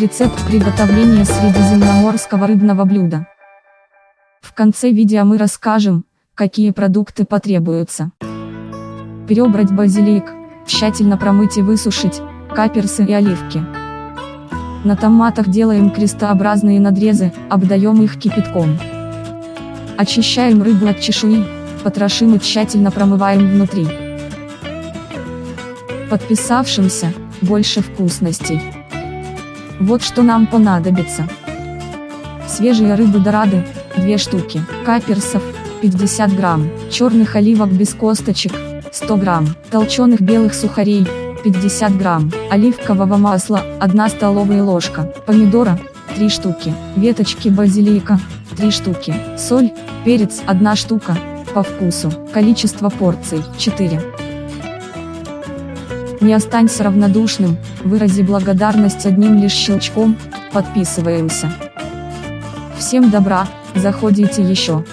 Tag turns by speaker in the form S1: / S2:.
S1: Рецепт приготовления средиземноморского рыбного блюда. В конце видео мы расскажем, какие продукты потребуются. Перебрать базилик, тщательно промыть и высушить, каперсы и оливки. На томатах делаем крестообразные надрезы, обдаем их кипятком. Очищаем рыбу от чешуи, потрошим и тщательно промываем внутри. Подписавшимся, больше вкусностей. Вот что нам понадобится. Свежие рыбы дорады, 2 штуки, каперсов, 50 грамм, черных оливок без косточек, 100 грамм, толченых белых сухарей, 50 грамм, оливкового масла, 1 столовая ложка, помидора, 3 штуки, веточки базилика, 3 штуки, соль, перец, 1 штука, по вкусу, количество порций, 4. Не останься равнодушным, вырази благодарность одним лишь щелчком, подписываемся. Всем добра, заходите еще.